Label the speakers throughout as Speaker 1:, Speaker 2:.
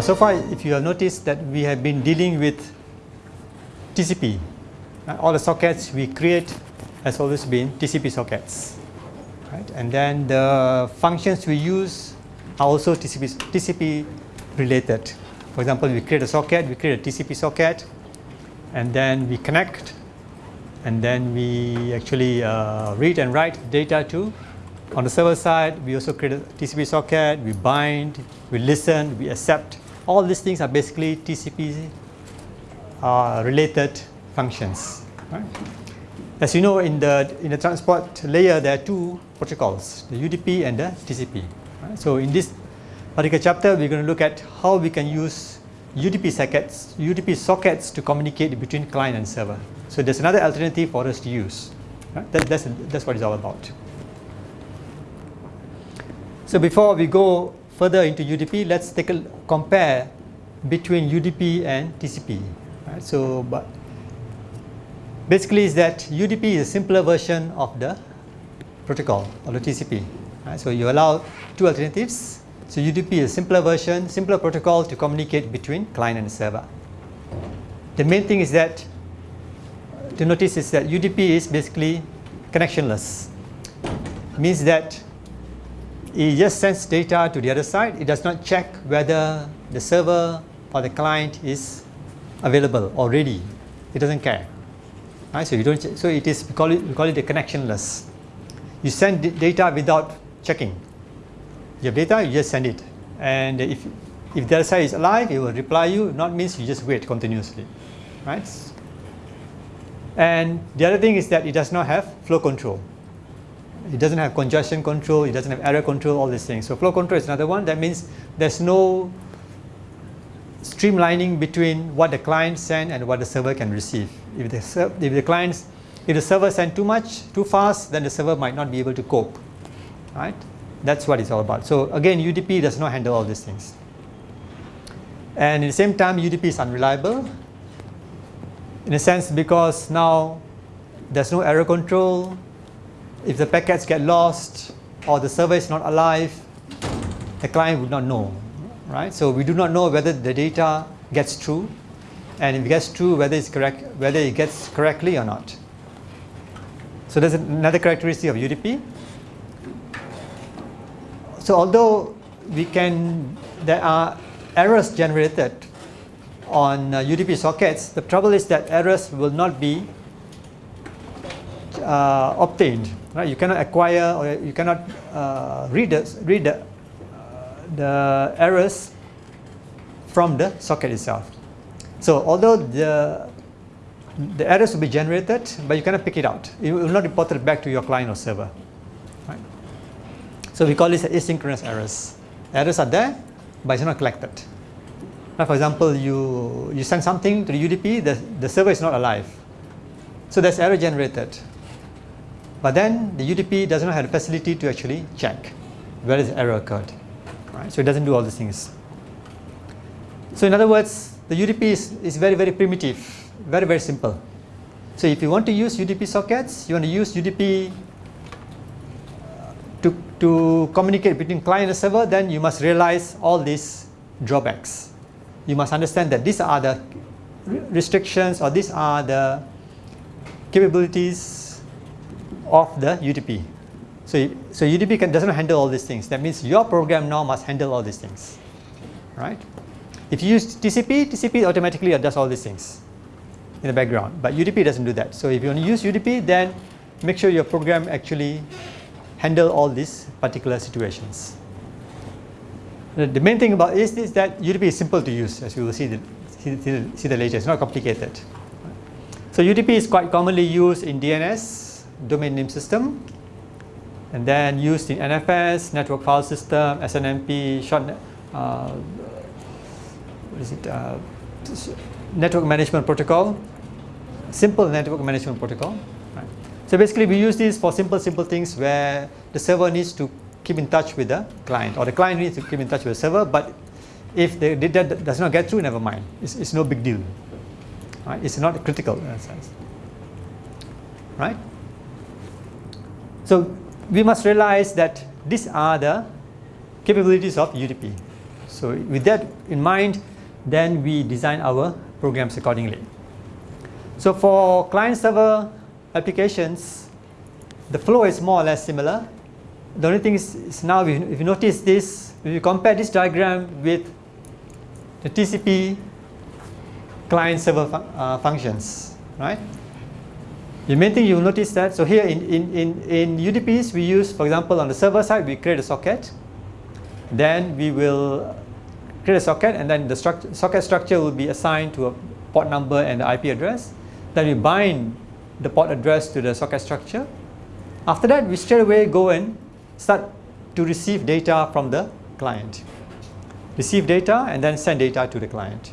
Speaker 1: Now so far if you have noticed that we have been dealing with TCP. Uh, all the sockets we create has always been TCP sockets. Right? And then the functions we use are also TCP, TCP related. For example, we create a socket, we create a TCP socket, and then we connect, and then we actually uh, read and write data to. On the server side, we also create a TCP socket, we bind, we listen, we accept. All these things are basically TCP uh, related functions. Right? As you know, in the in the transport layer, there are two protocols: the UDP and the TCP. Right? So in this particular chapter, we're going to look at how we can use UDP sockets, UDP sockets to communicate between client and server. So there's another alternative for us to use. Right? That, that's that's what it's all about. So before we go further into UDP, let's take a compare between UDP and TCP. Right? So, but basically is that UDP is a simpler version of the protocol or the TCP. Right? So you allow two alternatives. So UDP is a simpler version, simpler protocol to communicate between client and server. The main thing is that to notice is that UDP is basically connectionless. Means that it just sends data to the other side. It does not check whether the server or the client is available or ready. It doesn't care. Right? So you don't. So it is we call it we call it a connectionless. You send data without checking. You have data, you just send it, and if if the other side is alive, it will reply you. Not means you just wait continuously, right? And the other thing is that it does not have flow control. It doesn't have congestion control. It doesn't have error control. All these things. So flow control is another one. That means there's no streamlining between what the client send and what the server can receive. If the, if the clients, if the server send too much, too fast, then the server might not be able to cope, right? That's what it's all about. So again, UDP does not handle all these things. And at the same time, UDP is unreliable in a sense because now there's no error control. If the packets get lost or the server is not alive, the client would not know right? So we do not know whether the data gets true, and if it gets true, whether it's correct, whether it gets correctly or not. So there's another characteristic of UDP. So although we can, there are errors generated on uh, UDP sockets, the trouble is that errors will not be uh, obtained. Right? You cannot acquire or you cannot uh, read the, read the the errors from the socket itself. So although the the errors will be generated, but you cannot pick it out. It will not report it back to your client or server. Right? So we call this asynchronous errors. Errors are there, but it's not collected. Now, for example, you, you send something to the UDP, the, the server is not alive. So there's error generated. But then the UDP does not have the facility to actually check where the error occurred right? So it doesn't do all these things. So in other words, the UDP is, is very, very primitive, very, very simple. So if you want to use UDP sockets, you want to use UDP uh, to, to communicate between client and server, then you must realize all these drawbacks. You must understand that these are the restrictions or these are the capabilities of the UDP. So, so UDP can, doesn't handle all these things. That means your program now must handle all these things, right? If you use TCP, TCP automatically does all these things in the background, but UDP doesn't do that. So if you want to use UDP, then make sure your program actually handle all these particular situations. The main thing about this is that UDP is simple to use, as you will see, the, see, see the later. It's not complicated. So UDP is quite commonly used in DNS, domain name system, and then used in NFS, network file system, SNMP, short, uh, what is it, uh, network management protocol, simple network management protocol. Right? So basically we use this for simple, simple things where the server needs to keep in touch with the client or the client needs to keep in touch with the server, but if the data does not get through, never mind. It's, it's no big deal. Right? It's not critical in a sense. Right? So we must realize that these are the capabilities of UDP. So with that in mind, then we design our programs accordingly. So for client-server applications, the flow is more or less similar. The only thing is, is now if you notice this, if you compare this diagram with the TCP client-server uh, functions, right? The main thing you'll notice that, so here in, in, in, in UDPs, we use, for example, on the server side, we create a socket. Then we will create a socket, and then the struct socket structure will be assigned to a port number and the IP address. Then we bind the port address to the socket structure. After that, we straight away go and start to receive data from the client. Receive data and then send data to the client.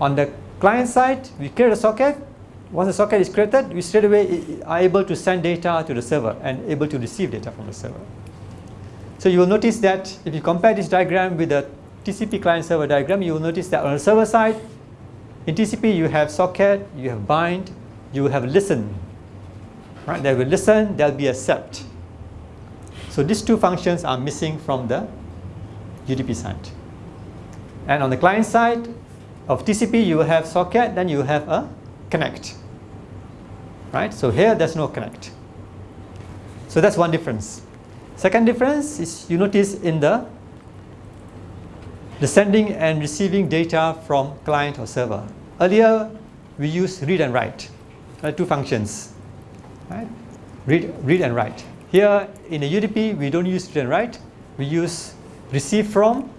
Speaker 1: On the client side, we create a socket. Once the socket is created, you straight away are able to send data to the server and able to receive data from the server. So you will notice that if you compare this diagram with the TCP client server diagram, you will notice that on the server side, in TCP you have socket, you have bind, you have listen. Right? There will listen, there will be accept. So these two functions are missing from the UDP side. And on the client side of TCP, you will have socket, then you have a connect. Right? So here there's no connect. So that's one difference. Second difference is you notice in the the sending and receiving data from client or server. Earlier, we used read and write, uh, two functions, right? Read, read and write. Here in the UDP, we don't use read and write. We use receive from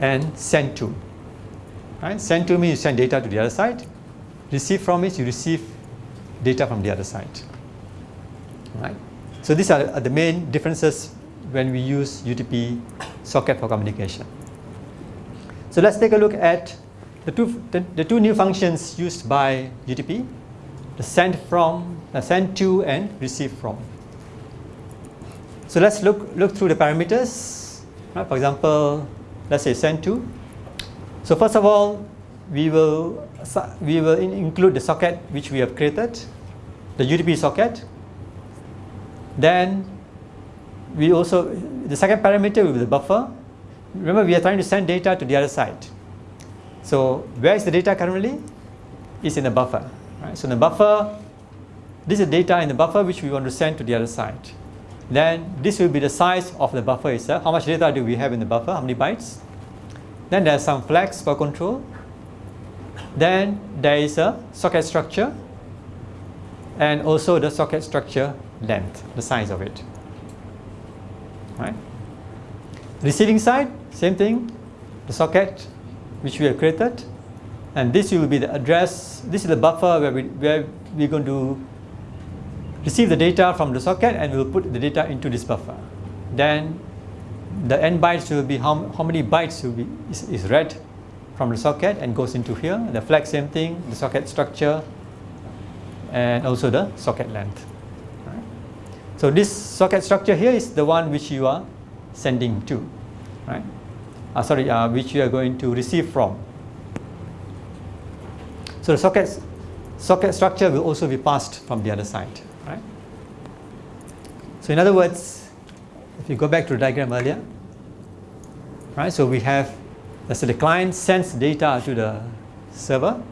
Speaker 1: and send to. Right? Send to means you send data to the other side. Receive from means you receive data from the other side. Right? So these are, the main differences when we use UDP socket for communication. So let's take a look at the two, the, the two new functions used by UDP, the send from, the send to and receive from. So let's look, look through the parameters. Right? For example, let's say send to. So first of all, we will, we will in include the socket which we have created, the UDP socket. Then we also, the second parameter will be the buffer. Remember, we are trying to send data to the other side. So where is the data currently? It's in the buffer. Right? So in the buffer, this is data in the buffer which we want to send to the other side. Then this will be the size of the buffer itself. How much data do we have in the buffer? How many bytes? Then there's some flags for control. Then there is a socket structure and also the socket structure length, the size of it. Right? Receiving side, same thing, the socket which we have created and this will be the address, this is the buffer where, we, where we're going to receive the data from the socket and we'll put the data into this buffer. Then the n bytes will be how, how many bytes will be is, is read from the socket and goes into here. The flag same thing, the socket structure and also the socket length. So this socket structure here is the one which you are sending to, right? Uh, sorry, uh, which you are going to receive from. So the socket, socket structure will also be passed from the other side, right? So in other words, if you go back to the diagram earlier, right? So we have, let's the client sends data to the server.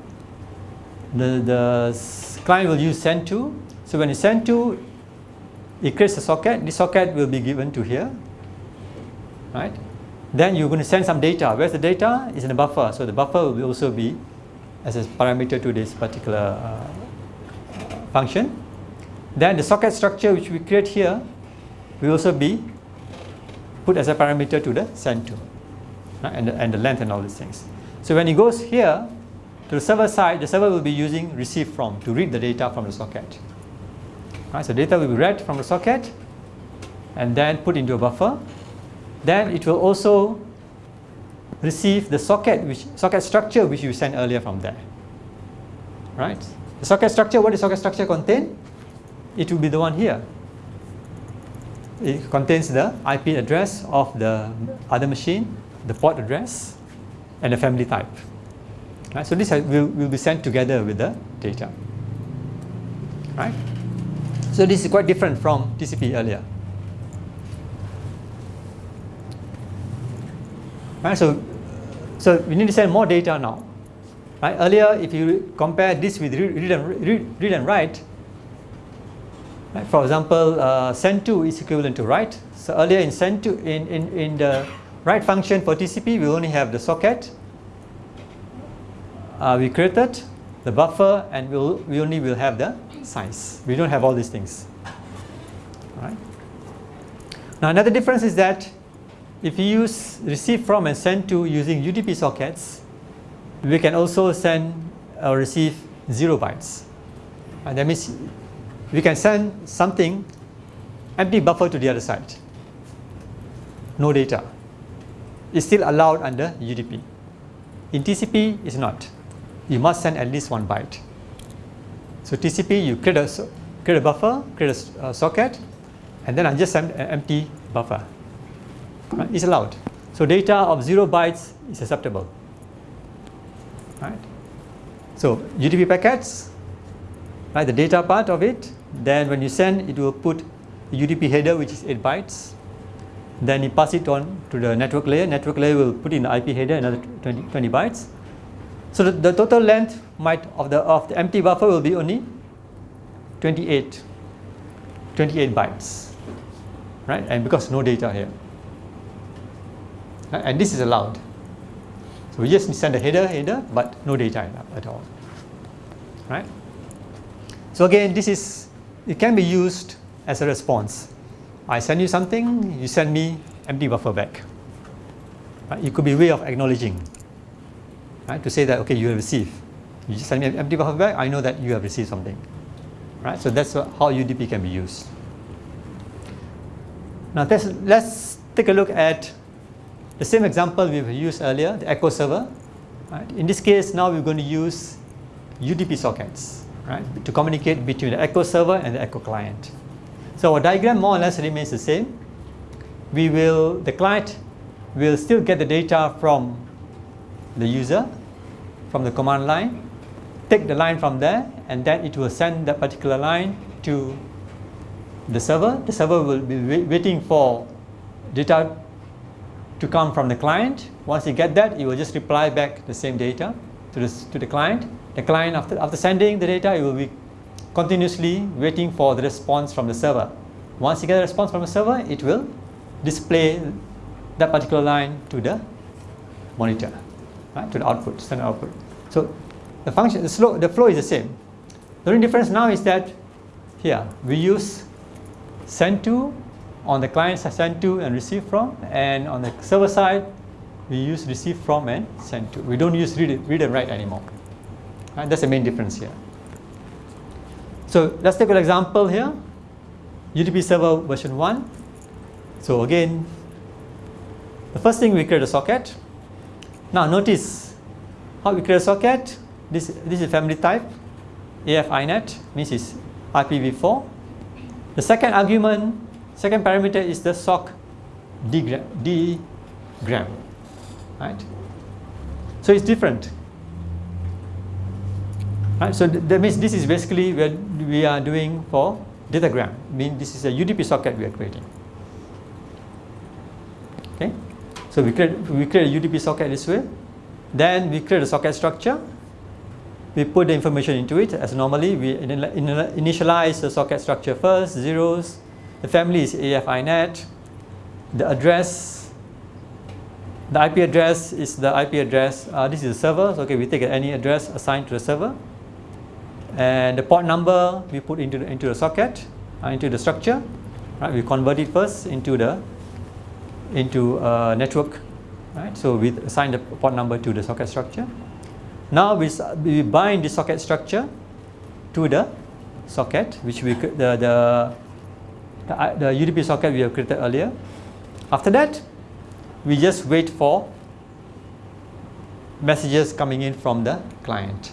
Speaker 1: The, the client will use send to. So when you send to, it creates a socket. This socket will be given to here, right? Then you're going to send some data. Where's the data? It's in the buffer. So the buffer will also be as a parameter to this particular uh, function. Then the socket structure which we create here will also be put as a parameter to the send to right? and, the, and the length and all these things. So when it goes here to the server side, the server will be using receive from to read the data from the socket. Right? So data will be read from the socket and then put into a buffer. Then it will also receive the socket which socket structure which you sent earlier from there. Right? The socket structure, what does socket structure contain? It will be the one here. It contains the IP address of the other machine, the port address, and the family type. Right? So this will, will be sent together with the data. Right? So this is quite different from TCP earlier. Right? So, so we need to send more data now. Right? Earlier, if you compare this with read, and, read, read and write, right? for example, uh, send to is equivalent to write. So earlier in send to in, in, in the write function for TCP, we only have the socket. Uh, we created the buffer and we'll, we only will have the size. We don't have all these things. Right? Now another difference is that if you use receive from and send to using UDP sockets, we can also send or receive 0 bytes. And that means we can send something empty buffer to the other side. No data. It's still allowed under UDP. In TCP, it's not. You must send at least one byte. So TCP, you create a, create a buffer, create a uh, socket, and then I just send an empty buffer. Right? It's allowed. So data of 0 bytes is acceptable. Right? So UDP packets, right, the data part of it, then when you send, it will put UDP header, which is 8 bytes. Then you pass it on to the network layer. Network layer will put in the IP header another 20, 20 bytes. So the, the, total length might of the of the empty buffer will be only 28, 28 bytes, right? And because no data here, and this is allowed. So we just send a header, header, but no data at all, right? So again, this is it can be used as a response. I send you something, you send me empty buffer back. Right? It could be a way of acknowledging right? To say that, okay, you have received. You just send me an empty buffer back, I know that you have received something, right? So that's how UDP can be used. Now let's, let's take a look at the same example we've used earlier, the echo server. Right? In this case, now we're going to use UDP sockets, right, to communicate between the echo server and the echo client. So our diagram more or less remains the same. We will, the client will still get the data from the user from the command line, take the line from there, and then it will send that particular line to the server. The server will be waiting for data to come from the client. Once you get that, it will just reply back the same data to the, to the client. The client, after, after sending the data, it will be continuously waiting for the response from the server. Once you get a response from the server, it will display that particular line to the monitor right, to the output, standard output. So the function, the, slow, the flow is the same. The only difference now is that here we use send to on the client side send to and receive from and on the server side we use receive from and send to. We don't use read, read and write anymore. Right? That's the main difference here. So let's take an example here. UDP server version 1. So again, the first thing we create a socket now notice how we create a socket. This, this is family type. AF INET means it's IPv4. The second argument, second parameter is the sock dgram. dgram right? So it's different. Right, so th that means this is basically what we are doing for datagram. I mean this is a UDP socket we are creating. Okay. So we create, we create a UDP socket this way. Then we create a socket structure. We put the information into it as normally. We initialize the socket structure first, zeros. The family is AFINET. The address, the IP address is the IP address. Uh, this is the server. So, okay, we take any address assigned to the server. And the port number we put into the, into the socket, uh, into the structure. Right, we convert it first into the into a network, right? So we assign the port number to the socket structure. Now we, we bind the socket structure to the socket, which we the the the, the UDP socket we have created earlier. After that, we just wait for messages coming in from the client.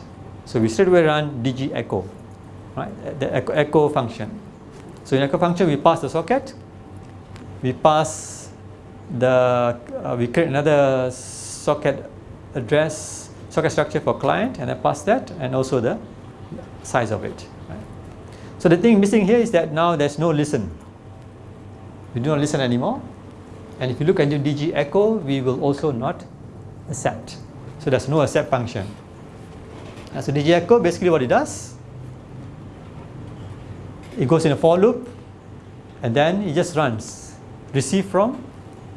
Speaker 1: So we straight away run dg echo, right? The echo, echo function. So in echo function, we pass the socket, we pass the uh, we create another socket address socket structure for client and I pass that and also the size of it right? so the thing missing here is that now there's no listen we do not listen anymore And if you look at the DG echo, we will also not accept. So there's no accept function. And so DG echo, basically what it does, it goes in a for loop and then it just runs receive from,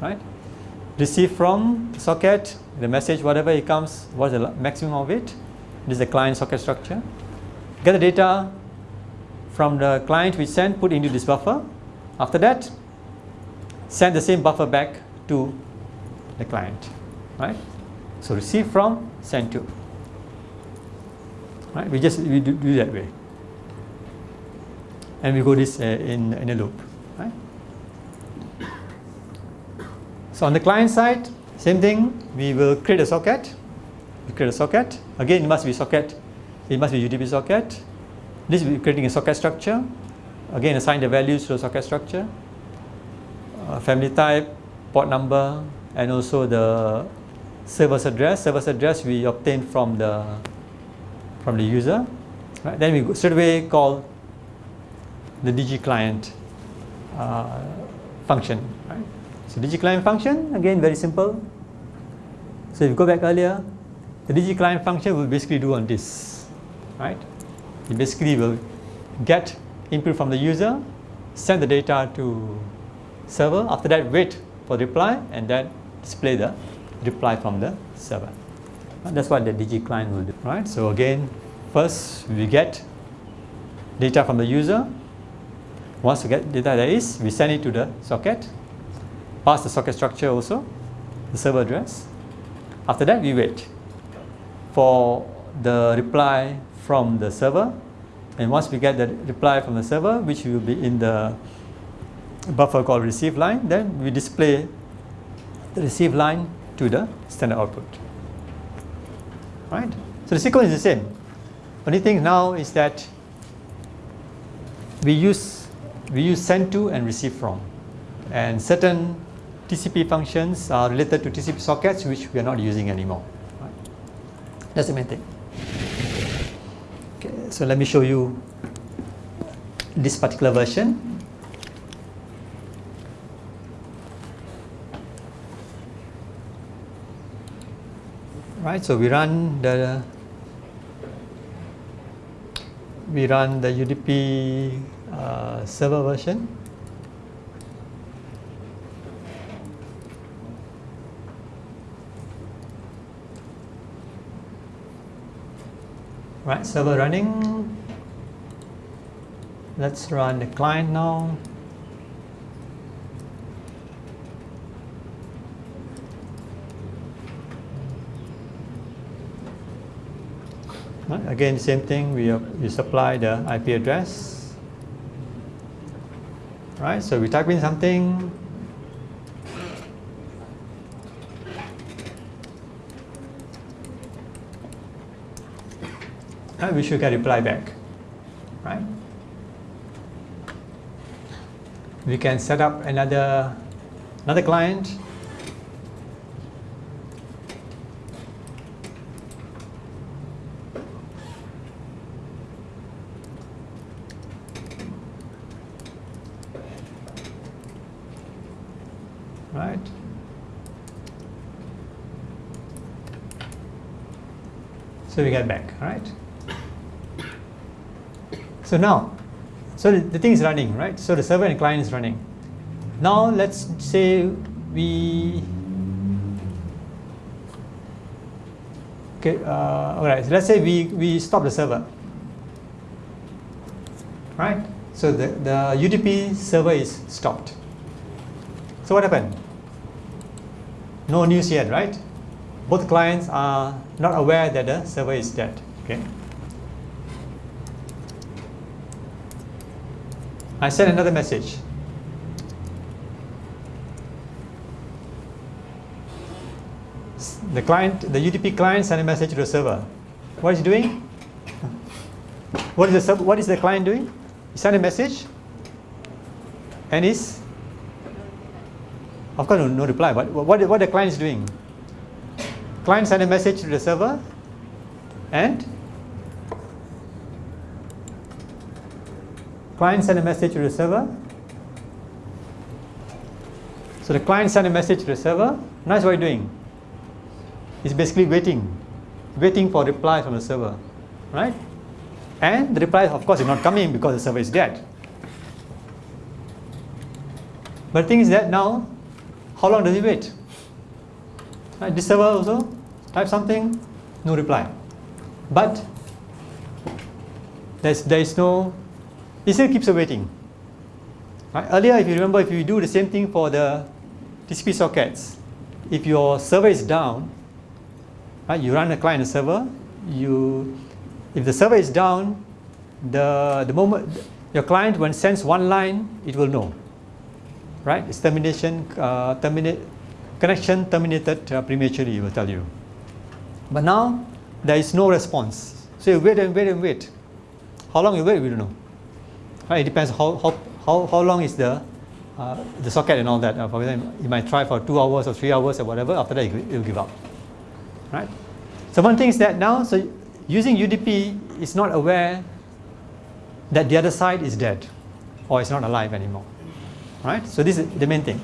Speaker 1: right? Receive from the socket, the message, whatever it comes, what's the maximum of it? This is the client socket structure. Get the data from the client we send, put into this buffer. After that, send the same buffer back to the client, right? So receive from, send to. Right? We just we do, do that way, and we go this uh, in in a loop, right? So on the client side, same thing. We will create a socket. We create a socket. Again, it must be socket. It must be UDP socket. This be creating a socket structure. Again, assign the values to the socket structure. Uh, family type, port number, and also the server's address. Server's address we obtain from the from the user. Right? Then we go, straight away call the DG client uh, function. Right? So DG client function again very simple. So if you go back earlier, the DG client function will basically do on this, right? It basically will get input from the user, send the data to server. After that, wait for reply and then display the reply from the server. And that's what the DG client will do, right? So again, first we get data from the user. Once we get data that is, we send it to the socket, pass the socket structure also, the server address. After that, we wait for the reply from the server and once we get the reply from the server which will be in the buffer called receive line then we display the receive line to the standard output right? So the sequence is the same. Only thing now is that we use we use send to and receive from. And certain TCP functions are related to TCP sockets which we are not using anymore. Right? that's the main thing. Okay, so let me show you this particular version. Right, so we run the we run the UDP uh, server version. Right, server running. Let's run the client now. Again, same thing. We uh, we supply the IP address. Right, so we type in something. Right, we should get reply back. Right. We can set up another another client. Right. So we get back, right? So now, so the, the thing is running, right? So the server and client is running. Now let's say we okay. Uh, all right. So let's say we we stop the server, right? So the the UDP server is stopped. So what happened? No news yet, right? Both clients are not aware that the server is dead. Okay. I send another message. The client, the UDP client send a message to the server. What is he doing? What is the server, what is the client doing? He sent a message and is of course no, no reply, but what, what the client is doing? Client send a message to the server and client send a message to the server So the client send a message to the server. Now what are you doing? It's basically waiting, waiting for reply from the server, right? And the reply, of course, is not coming because the server is dead. But the thing is that now, how long does it wait? Right, this server also type something, no reply. But there's, there is no, it still keeps waiting. Right? Earlier, if you remember, if you do the same thing for the TCP sockets, if your server is down, right, you run a client server, you, if the server is down, the, the moment your client when sends one line, it will know, right? It's termination, uh, terminate, connection terminated uh, prematurely, it will tell you. But now, there is no response. So you wait and wait and wait. How long you wait, we don't know. Right? It depends how, how, how, how long is the, uh, the socket and all that. Uh, for example, you might try for two hours or three hours or whatever. After that, you'll give up. Right? So one thing is that now, so using UDP is not aware that the other side is dead or is not alive anymore. Right? So this is the main thing.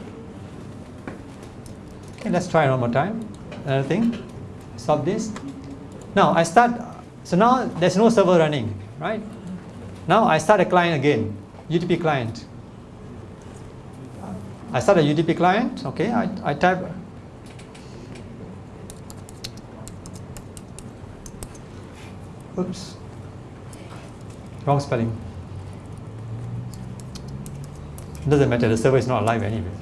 Speaker 1: Okay, let's try one more time. Another thing. Stop this. Now I start, so now there's no server running, right? Now I start a client again, UDP client. I start a UDP client, okay, I, I type oops, wrong spelling. Doesn't matter, the server is not alive anyway.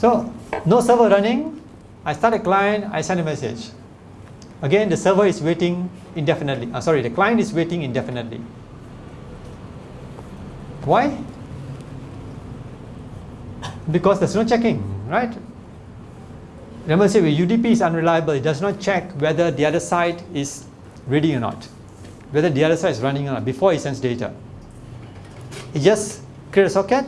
Speaker 1: So, no server running, I start a client, I send a message. Again, the server is waiting indefinitely. Uh, sorry, the client is waiting indefinitely. Why? Because there's no checking, right? Remember, say UDP is unreliable. It does not check whether the other side is ready or not, whether the other side is running or not before it sends data. It just creates a socket,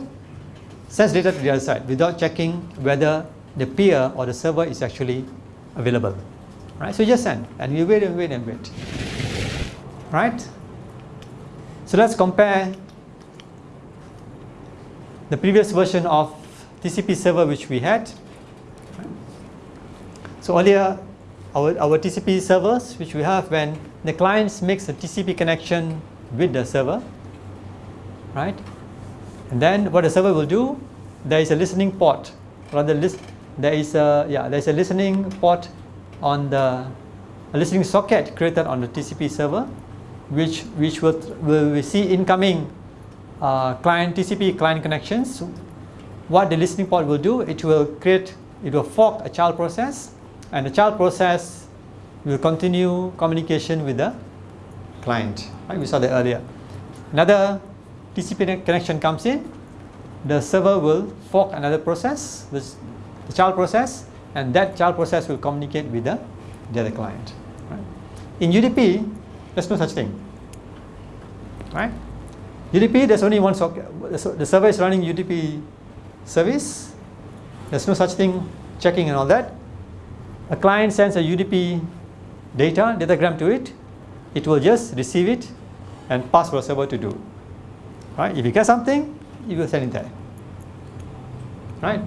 Speaker 1: sends data to the other side without checking whether the peer or the server is actually available. Right? So you just send and we wait and wait and wait. Right? So let's compare the previous version of TCP server which we had. So earlier our, our TCP servers which we have when the clients makes a TCP connection with the server right and then what the server will do there is a listening port. Rather list there is a yeah there's a listening port on the a listening socket created on the TCP server which which will will see incoming uh, client TCP client connections. What the listening port will do it will create it will fork a child process and the child process will continue communication with the client. Right we saw that earlier. Another TCP connection comes in the server will fork another process the child process and that child process will communicate with the, the other client. Right? In UDP, there's no such thing. Right? UDP, there's only one socket. The server is running UDP service. There's no such thing checking and all that. A client sends a UDP data, datagram to it. It will just receive it and pass for a server to do. Right? If you get something, you will send it there. Right?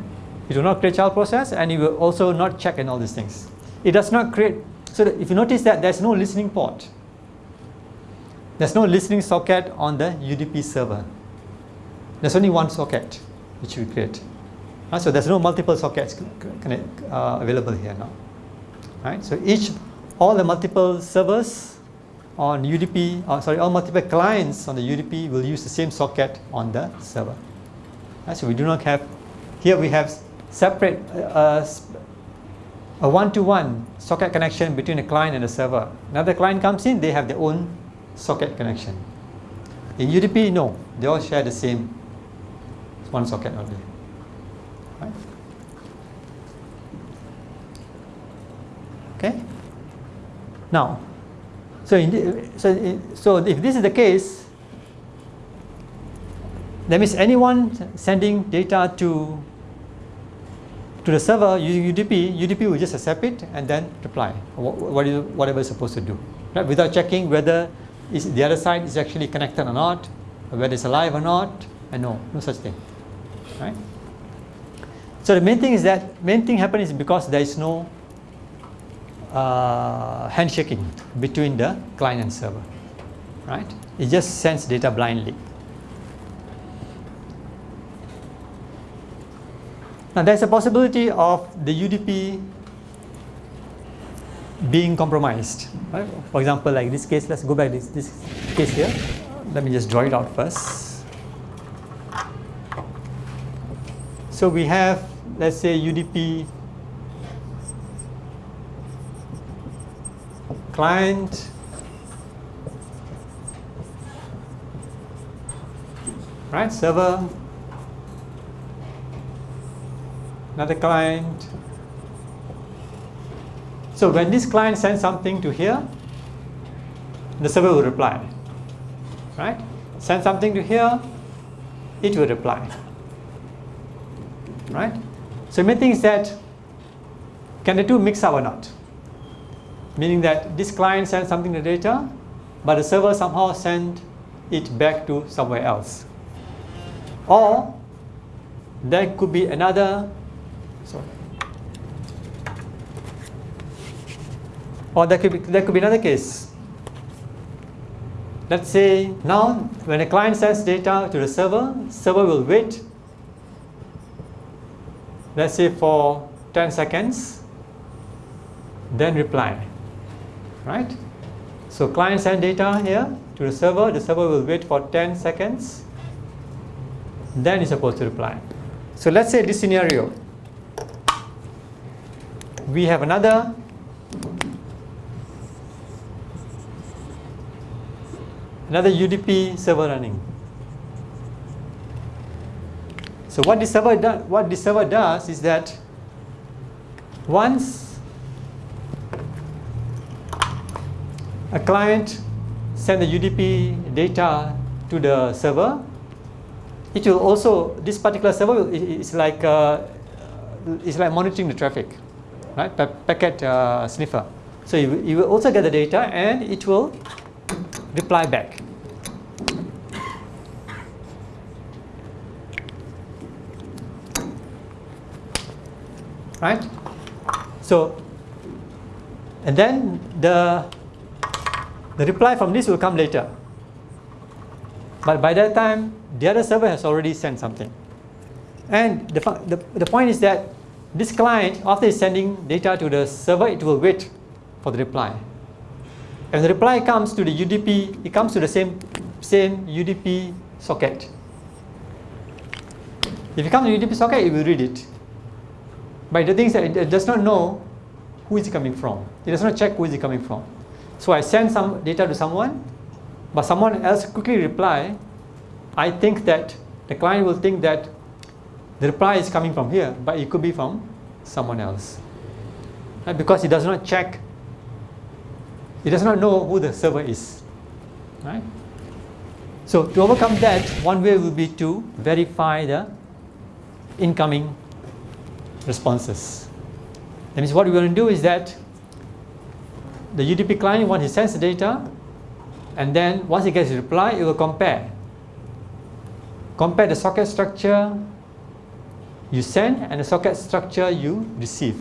Speaker 1: It will not create child process and it will also not check and all these things. It does not create, so if you notice that there's no listening port. There's no listening socket on the UDP server. There's only one socket which we create. Uh, so there's no multiple sockets uh, available here now. Right? So each, all the multiple servers on UDP, uh, sorry, all multiple clients on the UDP will use the same socket on the server. Right? So we do not have, here we have separate uh, a one-to-one -one socket connection between a client and a server. Another client comes in, they have their own socket connection. In UDP, no, they all share the same one socket only. Right? Okay. Now, so the, so in, so if this is the case, that means anyone sending data to to the server using UDP, UDP will just accept it and then reply whatever it's supposed to do, right? Without checking whether is the other side is actually connected or not, or whether it's alive or not, and no, no such thing. right? So the main thing is that main thing happens is because there is no uh, handshaking between the client and server, right? It just sends data blindly. Now there's a possibility of the UDP being compromised. Right? For example, like this case, let's go back this, this case here. Let me just draw it out first. So we have, let's say UDP client right server another client so when this client sends something to here, the server will reply. Right? Send something to here, it will reply. Right? So main thing is that can the two mix up or not? Meaning that this client sends something to the data, but the server somehow send it back to somewhere else. Or there could be another sorry, Or there could be, there could be another case. Let's say now when a client sends data to the server, server will wait, let's say for 10 seconds, then reply, right? So client send data here to the server, the server will wait for 10 seconds, then it's supposed to reply. So let's say this scenario, we have another another UDP server running. So what this server what this server does is that once a client send the UDP data to the server, it will also this particular server is like uh, it's like monitoring the traffic, right? Pa packet uh, sniffer. So you, you will also get the data and it will reply back. Right? So, and then the, the reply from this will come later. But by that time, the other server has already sent something. And the, the, the point is that this client, after sending data to the server, it will wait for the reply. If the reply comes to the UDP, it comes to the same, same UDP socket. If it comes to the UDP socket, it will read it. But the thing is that it does not know who is it coming from. It does not check who is it coming from. So I send some data to someone, but someone else quickly reply. I think that the client will think that the reply is coming from here, but it could be from someone else. Right? Because it does not check it does not know who the server is. Right? So to overcome that, one way will be to verify the incoming responses. That means what we want to do is that the UDP client, once it sends the data, and then once it gets a reply, it will compare. Compare the socket structure you send and the socket structure you receive.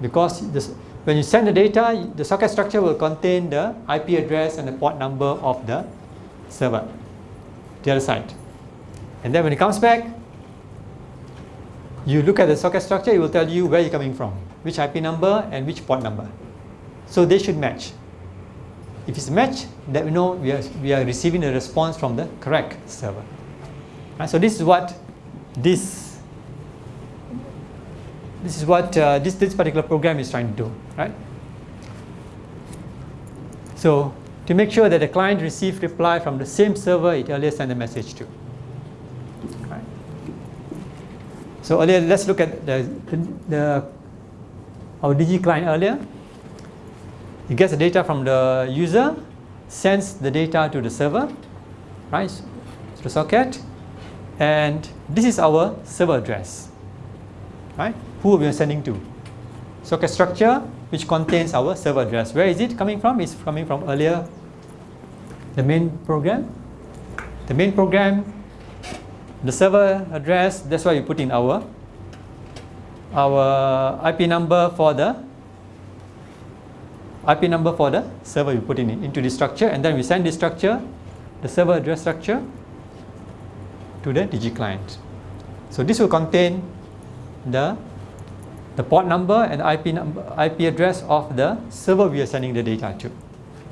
Speaker 1: Because this, when you send the data, the socket structure will contain the IP address and the port number of the server, the other side. And then when it comes back, you look at the socket structure, it will tell you where you're coming from, which IP number and which port number. So they should match. If it's match, then we know we are, we are receiving a response from the correct server. So this is what this this is what uh, this, this particular program is trying to do, right? So to make sure that the client receives reply from the same server it earlier sent a message to. Right? So earlier, let's look at the, the, the our DG client earlier. It gets the data from the user, sends the data to the server, right? To the socket, and this is our server address, right? who we are sending to. Socket structure, which contains our server address. Where is it coming from? It's coming from earlier, the main program. The main program the server address, that's why we put in our our IP number for the IP number for the server we put in into this structure and then we send this structure, the server address structure to the DG client. So this will contain the the port number and IP number, IP address of the server we are sending the data to.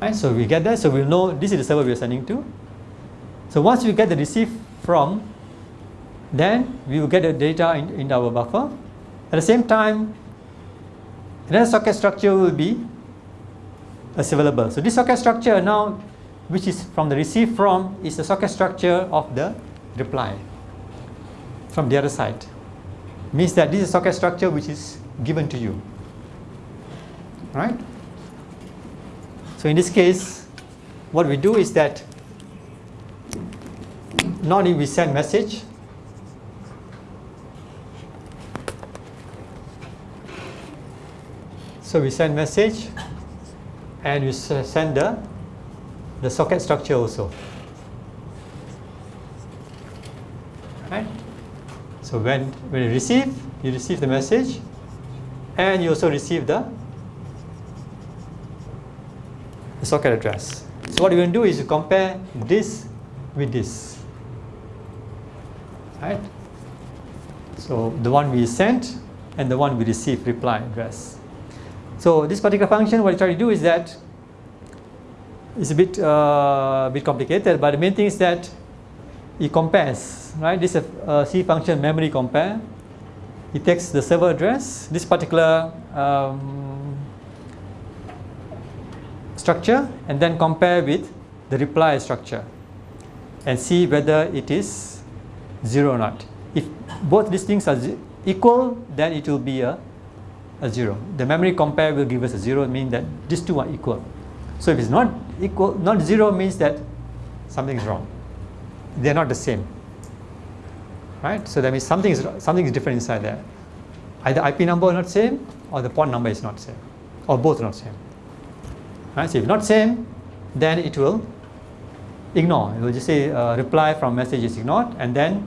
Speaker 1: Right, so we get that, so we'll know this is the server we are sending to. So once we get the receive from, then we will get the data in, in our buffer. At the same time, another socket structure will be available. So this socket structure now, which is from the receive from, is the socket structure of the reply from the other side. Means that this is a socket structure which is given to you. Right? So in this case, what we do is that not only we send message, so we send message and you send the, the socket structure also. Right? So when, when you receive, you receive the message and you also receive the, the socket address. So what going to do is you compare this with this. Right? So the one we sent and the one we receive reply address. So this particular function, what you try to do is that it's a bit, uh, bit complicated, but the main thing is that it compares, right? This is a, a C function memory compare. It takes the server address, this particular um, structure, and then compare with the reply structure and see whether it is zero or not. If both these things are equal, then it will be a a 0. The memory compare will give us a 0, mean that these two are equal. So if it's not equal, not 0 means that something is wrong. They are not the same. Right? So that means something is, something is different inside there. Either IP number not same or the port number is not same or both not same. Right? So if not same, then it will ignore. It will just say uh, reply from message is ignored and then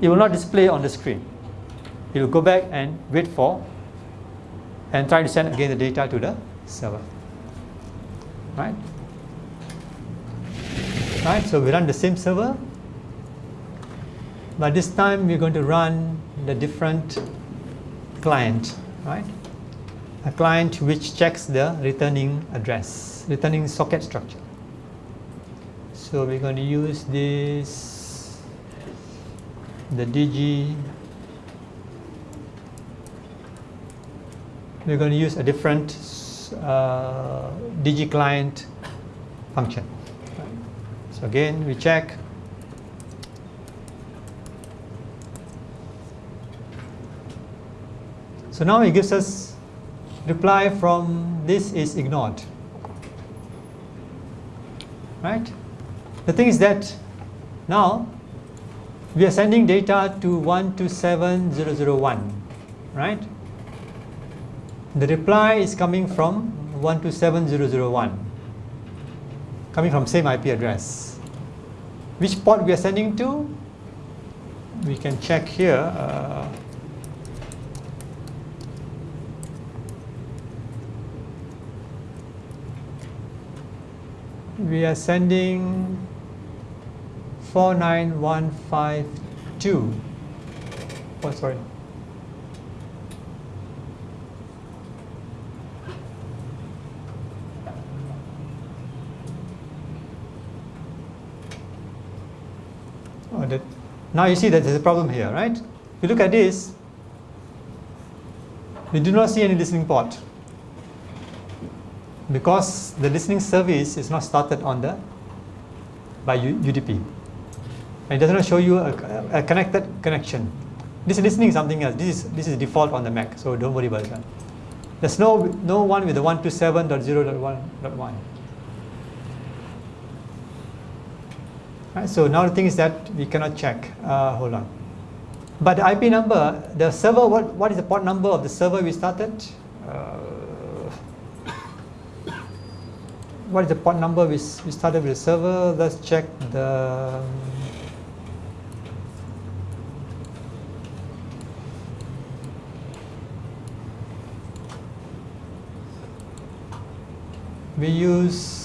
Speaker 1: it will not display on the screen. It will go back and wait for and try to send again the data to the server. Right? Right, so we run the same server, but this time we're going to run the different client, right? A client which checks the returning address, returning socket structure. So we're going to use this, the DG we're going to use a different uh, DG client function. So again, we check. So now it gives us reply from this is ignored. Right? The thing is that now we are sending data to 127001, right? The reply is coming from 127001, coming from same IP address. Which port we are sending to? We can check here. Uh, we are sending 49152. Oh, sorry. that now you see that there's a problem here, right? If you look at this, we do not see any listening port because the listening service is not started on the by UDP. And it does not show you a, a, connected connection. This is listening is something else. This is this is default on the Mac, so don't worry about that. There's no no one with the 127.0.1.1. Right, so now the thing is that we cannot check. Uh, hold on. But the IP number, the server, what, what is the port number of the server we started? Uh, what is the port number we, we started with the server? Let's check the... We use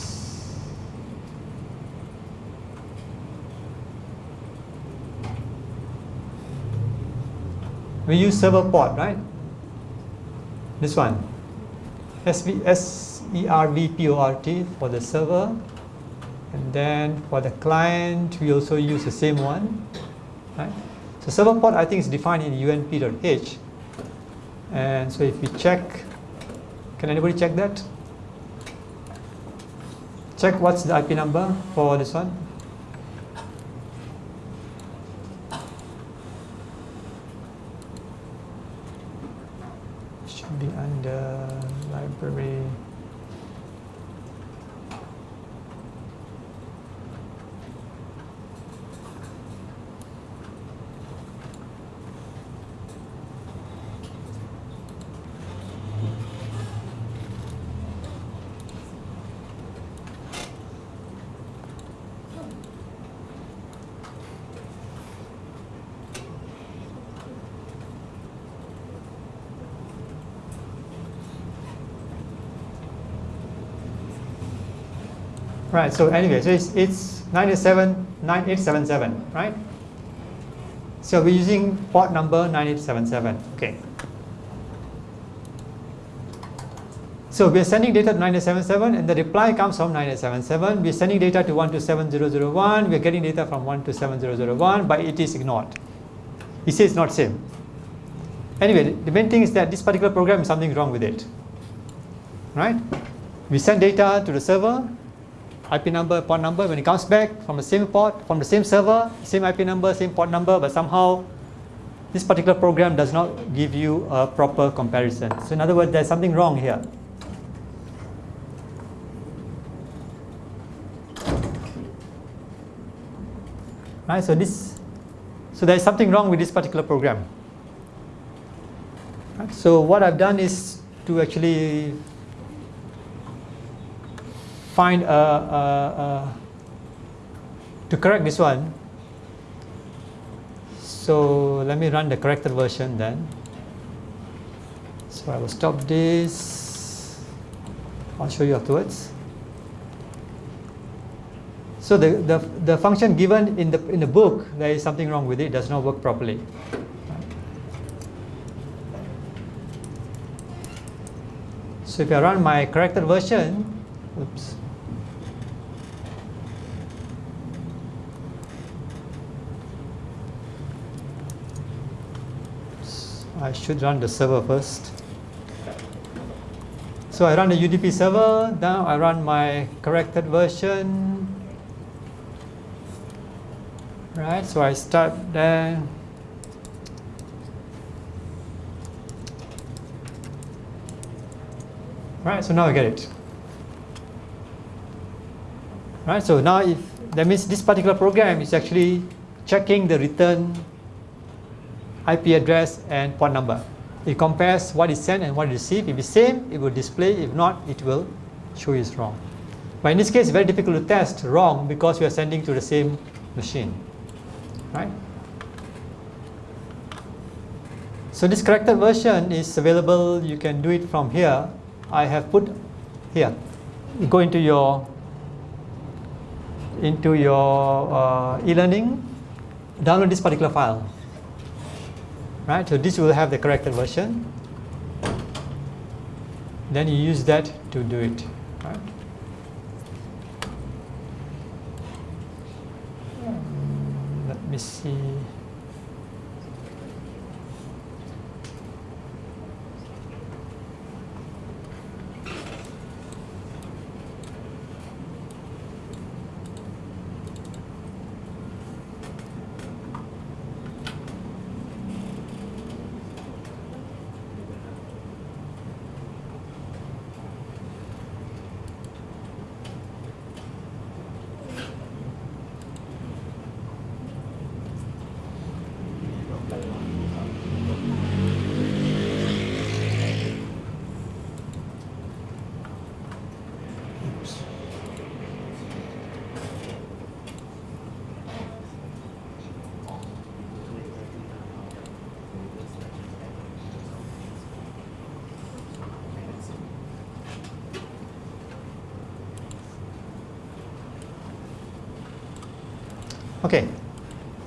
Speaker 1: we use server port, right? This one, SV, S-E-R-V-P-O-R-T for the server. And then for the client, we also use the same one, right? So server port, I think is defined in unp.h. And so if we check, can anybody check that? Check what's the IP number for this one. Should be under library. Right, so anyway, so it's, it's 97, 9877, right? So we're using port number 9877, okay. So we're sending data to 9877 and the reply comes from 9877. We're sending data to 127001, we're getting data from 127001, but it is ignored. He says it's not same. Anyway, the main thing is that this particular program is something wrong with it, right? We send data to the server, IP number, port number, when it comes back from the same port, from the same server, same IP number, same port number, but somehow this particular program does not give you a proper comparison. So in other words, there's something wrong here. Right, so this, so there's something wrong with this particular program. Right, so what I've done is to actually find a, a, a, to correct this one. So let me run the corrected version then. So I will stop this. I'll show you afterwards. So the, the, the function given in the, in the book, there is something wrong with it, it does not work properly. So if I run my corrected version, oops, I should run the server first. So I run the UDP server, now I run my corrected version. Right, so I start there. Right, so now I get it. Right, so now if that means this particular program is actually checking the return IP address and port number. It compares what is sent and what is received. If it's same, it will display. If not, it will show it's wrong. But in this case, it's very difficult to test wrong because we are sending to the same machine, right? So this corrected version is available. You can do it from here. I have put here. Go into your into your uh, e-learning, download this particular file right? So this will have the corrected version. Then you use that to do it,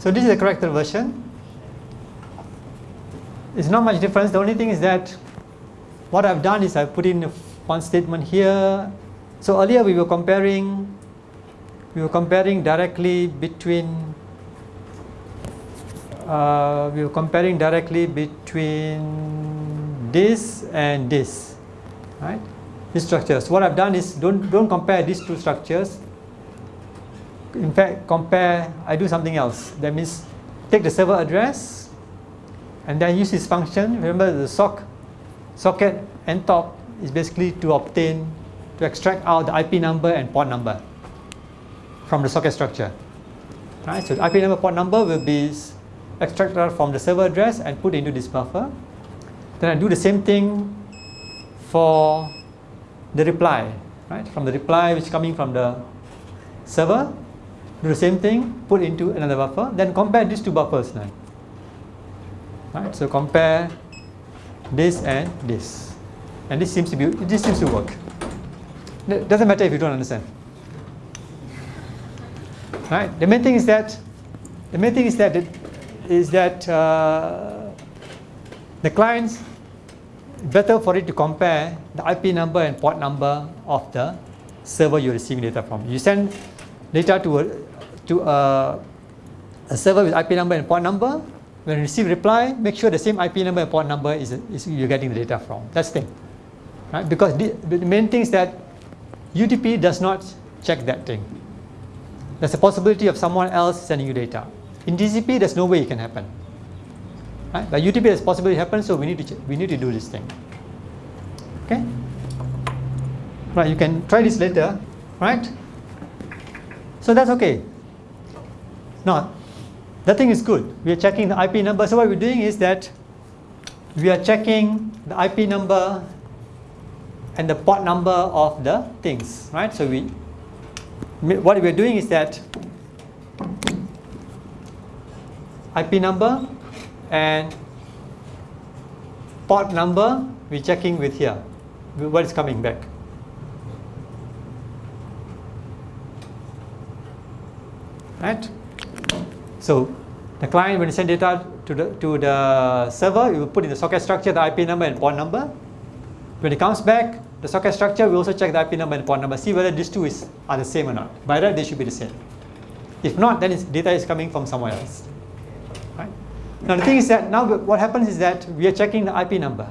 Speaker 1: so this is the corrected version. It's not much difference. The only thing is that what I've done is I've put in one statement here. So earlier we were comparing, we were comparing directly between, uh, we were comparing directly between this and this, right? These structures. What I've done is don't don't compare these two structures. In fact, compare. I do something else. That means take the server address and then use this function. Remember the sock socket and top is basically to obtain, to extract out the IP number and port number from the socket structure. Right, so the IP number port number will be extracted from the server address and put into this buffer. Then I do the same thing for the reply, right? From the reply which is coming from the server, do the same thing, put into another buffer, then compare these two buffers now. Right, so compare this and this. And this seems to be this seems to work. It doesn't matter if you don't understand. Right? The main thing is that the main thing is that it, is that uh, the clients better for it to compare the IP number and port number of the server you're receiving data from. You send data to a, to a, a server with IP number and port number, when you receive reply, make sure the same IP number and port number is, is you're getting the data from. That's the thing. Right? Because the, the main thing is that UDP does not check that thing. There's a possibility of someone else sending you data. In TCP, there's no way it can happen. Right? But UDP a possibility happen, so we need to we need to do this thing. Okay? Right, you can try this later, right? So that's okay. Now, that thing is good. We are checking the IP number. So what we're doing is that we are checking the IP number and the port number of the things, right? So we, what we're doing is that IP number and port number we're checking with here, what is coming back. Right? So the client, when you send data to the, to the server, you will put in the socket structure the IP number and port number. When it comes back, the socket structure, we also check the IP number and port number, see whether these two is, are the same or not. By that, they should be the same. If not, then data is coming from somewhere else. Right? Now the thing is that now what happens is that we are checking the IP number.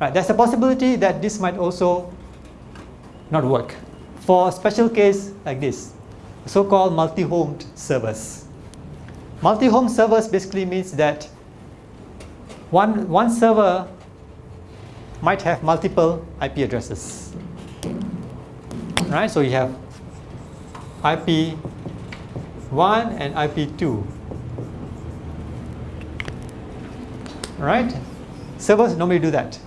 Speaker 1: Right? There's a possibility that this might also not work. For a special case like this, so-called multi-homed servers. Multi-home servers basically means that one, one server might have multiple IP addresses. Right? So you have IP 1 and IP 2. Right? Servers normally do that.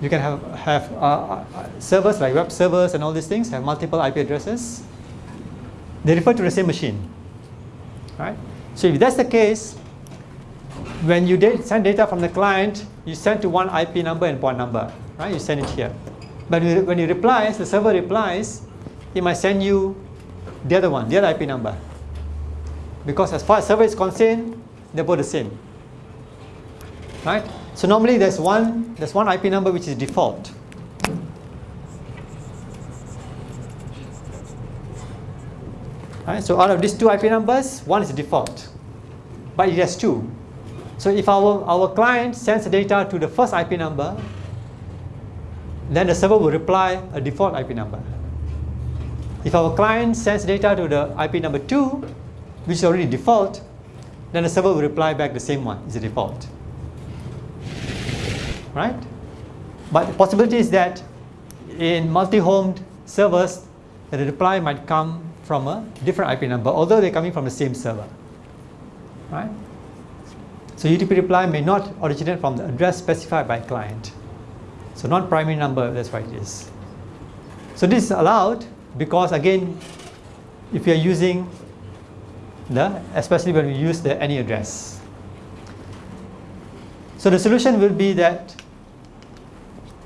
Speaker 1: You can have, have uh, uh, servers like web servers and all these things have multiple IP addresses. They refer to the same machine. Right? So if that's the case, when you send data from the client, you send to one IP number and port number, right? You send it here. But when it replies, the server replies, it might send you the other one, the other IP number. Because as far as server is concerned, they're both the same. Right? So normally there's one, there's one IP number which is default. Right? So out of these two IP numbers, one is default, but it has two. So if our, our client sends the data to the first IP number, then the server will reply a default IP number. If our client sends data to the IP number 2, which is already default, then the server will reply back the same one, is the default. Right? But the possibility is that in multi-homed servers, the reply might come from a different IP number, although they're coming from the same server. Right? So UDP reply may not originate from the address specified by client. So not primary number, that's what it is. So this is allowed because again, if you are using the, especially when we use the any address. So the solution will be that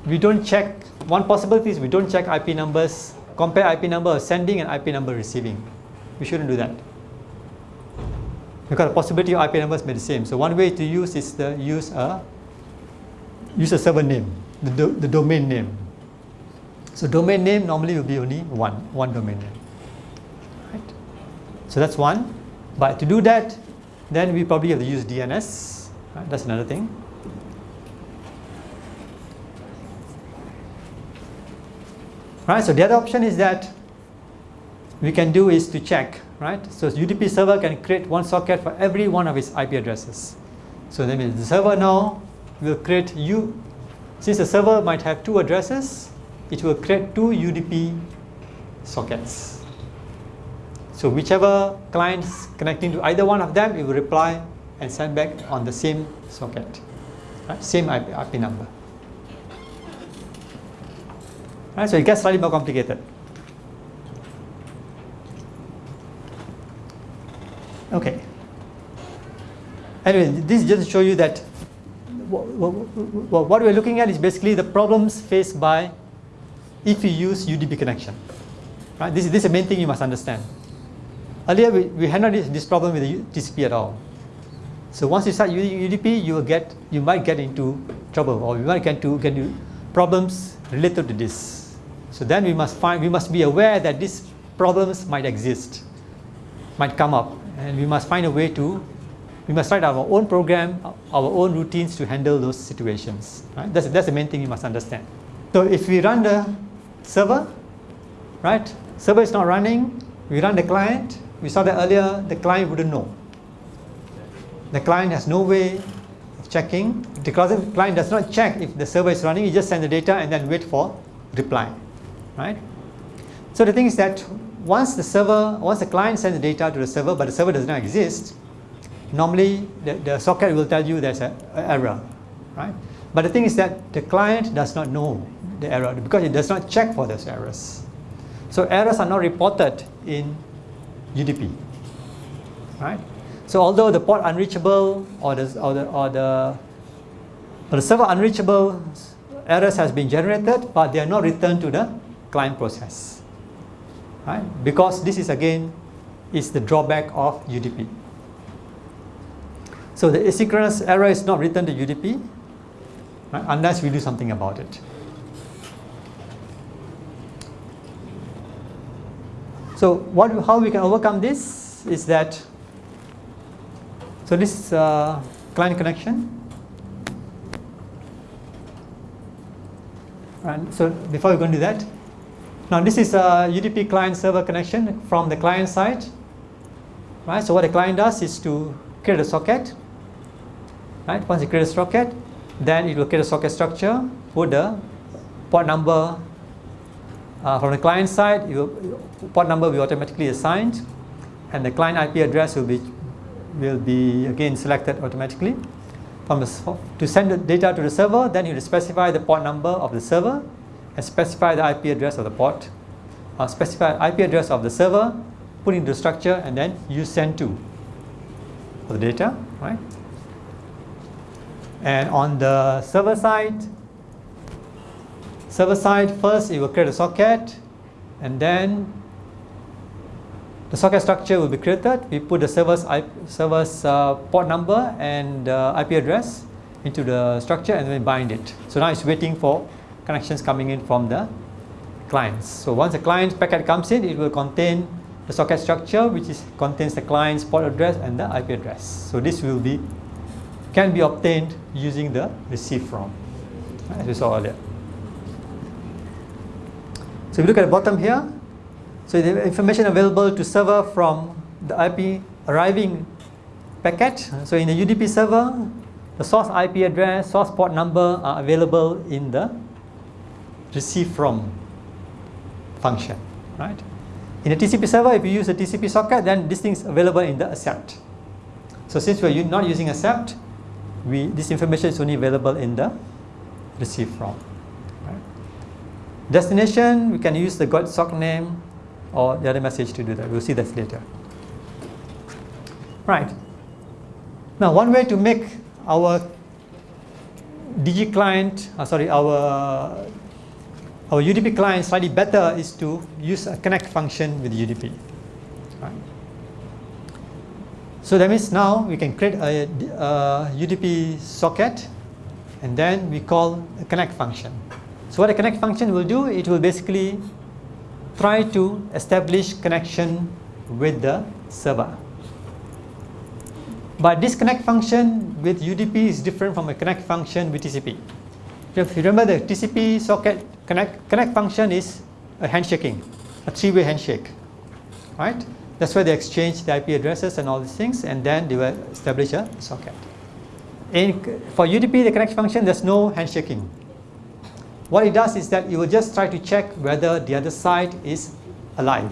Speaker 1: we don't check, one possibility is we don't check IP numbers compare IP number sending and IP number receiving. We shouldn't do that. because the possibility of IP numbers may be the same. So one way to use is to use a use a server name, the, do, the domain name. So domain name normally will be only one, one domain name. Right? So that's one. But to do that, then we probably have to use DNS. Right? That's another thing. Right, so the other option is that we can do is to check, right? So UDP server can create one socket for every one of its IP addresses. So that means the server now will create you, since the server might have two addresses, it will create two UDP sockets. So whichever clients connecting to either one of them, it will reply and send back on the same socket, right? same IP, IP number. Right, so it gets slightly more complicated. Okay. Anyway, this is just to show you that what we're looking at is basically the problems faced by if you use UDP connection. Right? This, this is the main thing you must understand. Earlier, we, we handled this, this problem with the TCP at all. So once you start using UDP, you will get, you might get into trouble, or you might get into, get into problems related to this. So then we must find, we must be aware that these problems might exist, might come up, and we must find a way to we must write our own program, our own routines to handle those situations. Right? That's, that's the main thing you must understand. So if we run the server, right? Server is not running, we run the client, we saw that earlier, the client wouldn't know. The client has no way of checking. The client does not check if the server is running, he just send the data and then wait for reply, right? So the thing is that once the server, once the client sends the data to the server, but the server does not exist, normally the, the socket will tell you there's an error, right? But the thing is that the client does not know the error because it does not check for those errors. So errors are not reported in UDP, right? So although the port unreachable or the, or the, or the, or the server unreachable errors has been generated, but they are not returned to the client process, right? Because this is again is the drawback of UDP. So the asynchronous error is not written to UDP right, unless we do something about it. So what, how we can overcome this is that, so this uh, client connection. And so before we go into that, now this is a UDP client server connection from the client side. Right, so what the client does is to create a socket right? Once you create a socket, then it will create a socket structure, put the port number uh, from the client side, will, port number will be automatically assigned, and the client IP address will be will be again selected automatically. From the, to send the data to the server, then you specify the port number of the server and specify the IP address of the port, uh, specify IP address of the server, put into the structure, and then use send to for the data, right? And on the server side, server side first it will create a socket and then the socket structure will be created. We put the server's, IP, server's uh, port number and uh, IP address into the structure and then bind it. So now it's waiting for connections coming in from the clients. So once the client packet comes in, it will contain the socket structure which is, contains the client's port address and the IP address. So this will be can be obtained using the receive from, as we saw earlier. So if you look at the bottom here, so the information available to server from the IP arriving packet. So in the UDP server, the source IP address, source port number are available in the receive from function, right? In a TCP server, if you use a TCP socket, then this thing is available in the accept. So since we're not using accept, we, this information is only available in the receive from. Right? Destination, we can use the getsockname or the other message to do that. We'll see that later. Right. Now, one way to make our DG client, uh, sorry, our our UDP client slightly better is to use a connect function with UDP. So that means now we can create a, a UDP socket and then we call a connect function. So what a connect function will do, it will basically try to establish connection with the server. But this connect function with UDP is different from a connect function with TCP. If you remember the TCP socket connect, connect function is a handshaking, a three-way handshake, right? That's where they exchange the IP addresses and all these things and then they will establish a socket. In, for UDP, the connect function, there's no handshaking. What it does is that it will just try to check whether the other side is alive,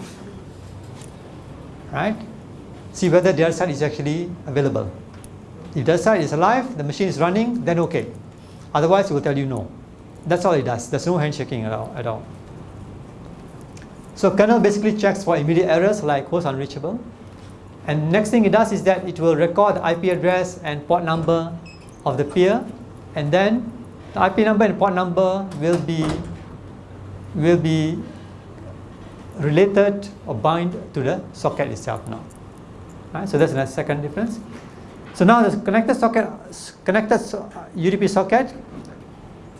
Speaker 1: right? See whether the other side is actually available. If the other side is alive, the machine is running, then okay. Otherwise, it will tell you no. That's all it does. There's no handshaking at all. At all. So kernel basically checks for immediate errors like host unreachable. And next thing it does is that it will record the IP address and port number of the peer. And then the IP number and port number will be, will be related or bind to the socket itself now. Right? So that's the second difference. So now the connected socket, connected UDP socket,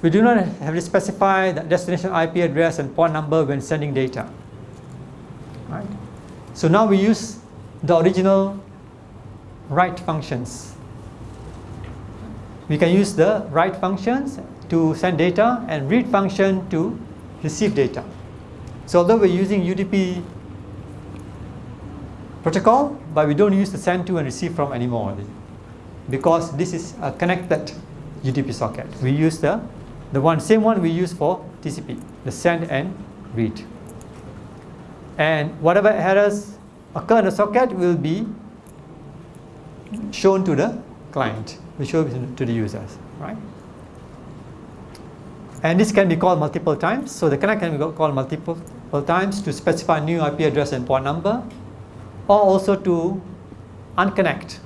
Speaker 1: we do not have to specify the destination IP address and port number when sending data. Right? So now we use the original write functions. We can use the write functions to send data and read function to receive data. So although we're using UDP protocol, but we don't use the send to and receive from anymore because this is a connected UDP socket. We use the, the one same one we use for TCP, the send and read. And whatever errors occur in the socket will be shown to the client, will show to the users, right? And this can be called multiple times. So the connect can be called multiple times to specify new IP address and port number, or also to unconnect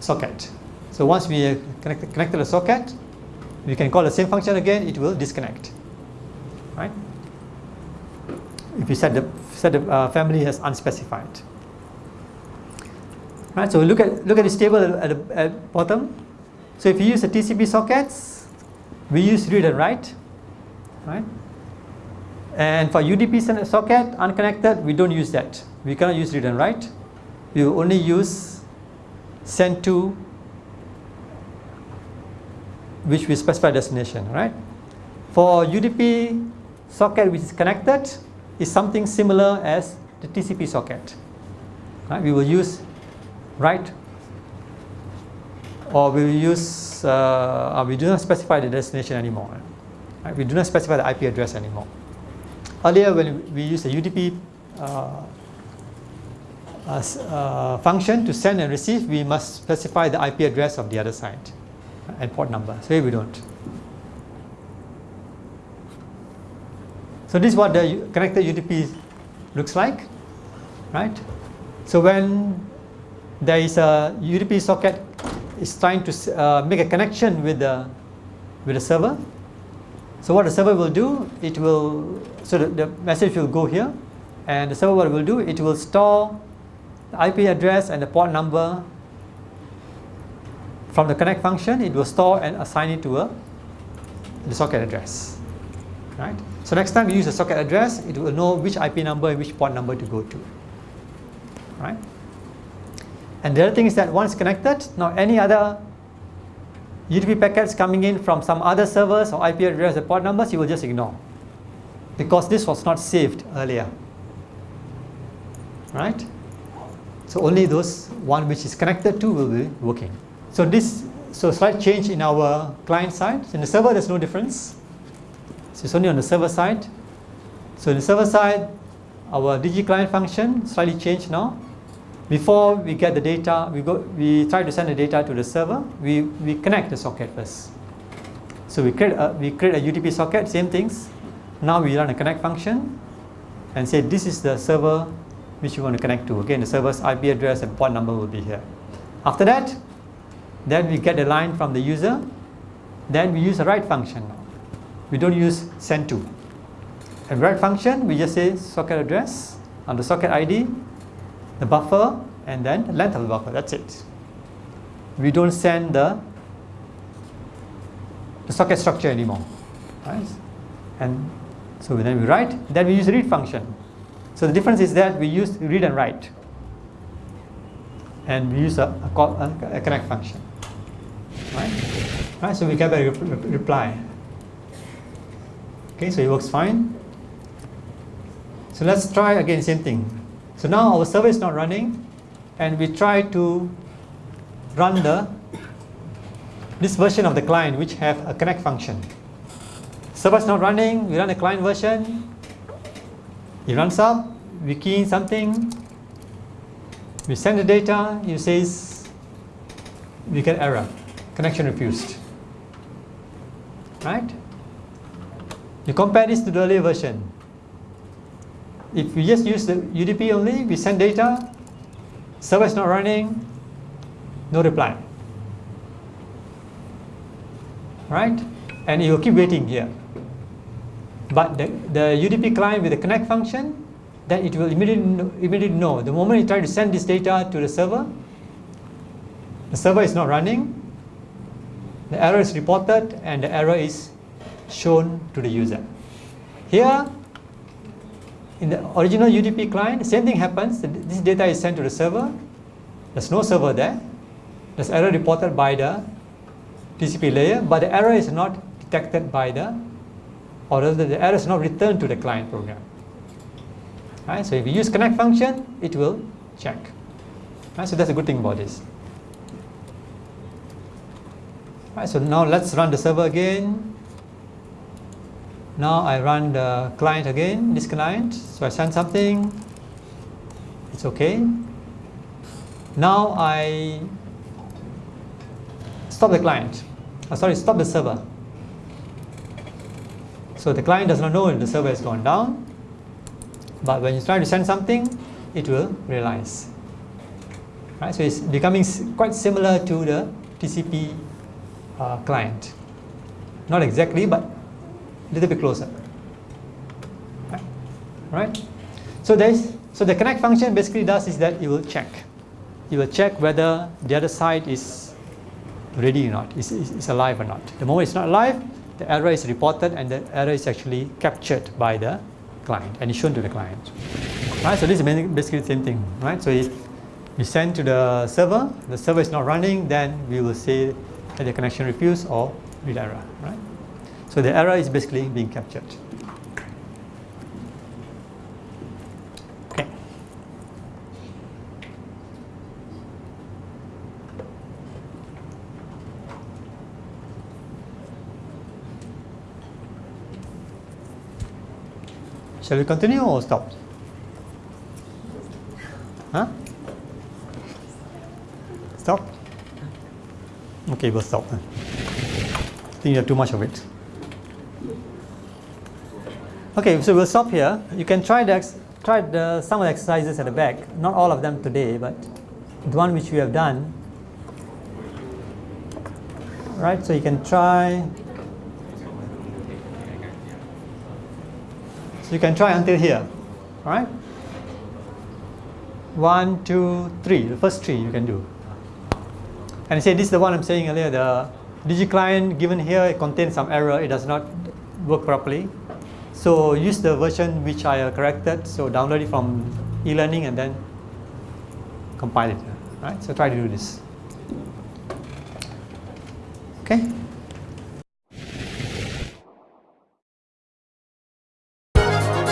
Speaker 1: socket. So once we connect, connected the socket, we can call the same function again, it will disconnect, right? if you set the, set the uh, family as unspecified. Right, so look at, look at this table at the at bottom. So if you use the TCP sockets, we use read and write, right? And for UDP socket, unconnected, we don't use that. We cannot use read and write. We only use send to, which we specify destination, right? For UDP socket which is connected, is something similar as the TCP socket. Right? We will use write or we will use, uh, uh, we do not specify the destination anymore. Right? We do not specify the IP address anymore. Earlier when we used the UDP uh, function to send and receive, we must specify the IP address of the other side and port number. So here we don't. So this is what the connected UDP looks like, right? So when there is a UDP socket is trying to uh, make a connection with the with the server. So what the server will do, it will so the, the message will go here, and the server what will do, it will store the IP address and the port number from the connect function. It will store and assign it to a the socket address, right? So next time you use a socket address, it will know which IP number and which port number to go to. Right? And the other thing is that once connected, now any other UDP packets coming in from some other servers or IP address or port numbers, you will just ignore. Because this was not saved earlier. Right? So only those one which is connected to will be working. So this, so slight change in our client side. In the server, there's no difference. So it's only on the server side. So in the server side, our DG client function slightly changed now. Before we get the data, we go, we try to send the data to the server. We we connect the socket first. So we create a, we create a UDP socket, same things. Now we run a connect function, and say this is the server which you want to connect to. Again, the server's IP address and port number will be here. After that, then we get the line from the user. Then we use a write function we don't use send to. And write function, we just say socket address on the socket ID, the buffer, and then the length of the buffer. That's it. We don't send the, the socket structure anymore. Right? And so then we write, then we use read function. So the difference is that we use read and write. And we use a, a, call, a, connect function. Right? right? So we get a re reply. Okay, so it works fine. So let's try again same thing. So now our server is not running and we try to run the this version of the client which have a connect function. Server is not running, we run a client version, it runs up, we key in something, we send the data, it says we get error, connection refused. Right? You compare this to the earlier version. If we just use the UDP only, we send data, server is not running, no reply. Right? And it will keep waiting here. But the, the UDP client with the connect function, then it will immediately know, immediately know. The moment you try to send this data to the server, the server is not running, the error is reported, and the error is shown to the user. Here, in the original UDP client, same thing happens. This data is sent to the server. There's no server there. There's error reported by the TCP layer, but the error is not detected by the, or rather the error is not returned to the client program. Right, so if you use connect function, it will check. Right, so that's a good thing about this. Right, so now let's run the server again. Now I run the client again, this client. So I send something. It's okay. Now I stop the client. Oh, sorry, stop the server. So the client does not know if the server has gone down. But when you try to send something, it will realize. Right? So it's becoming quite similar to the TCP uh, client. Not exactly, but a little bit closer. Right? So there's so the connect function basically does is that it will check. It will check whether the other side is ready or not, is, is alive or not. The moment it's not alive, the error is reported and the error is actually captured by the client and is shown to the client. Right? So this is basically the same thing. Right? So if we send to the server, the server is not running, then we will say that the connection refused or read error. Right? So the error is basically being captured. Shall we continue or stop? Huh? Stop? Okay, we'll stop. I think you have too much of it. Okay, so we'll stop here. You can try the try the some of the exercises at the back. Not all of them today, but the one which we have done. Right, so you can try. So you can try until here. All right. One, two, three. The first three you can do. And say this is the one I'm saying earlier. The DG client given here it contains some error. It does not work properly. So use the version which I corrected. So download it from e-learning and then compile it. Right? So try to do this. Okay.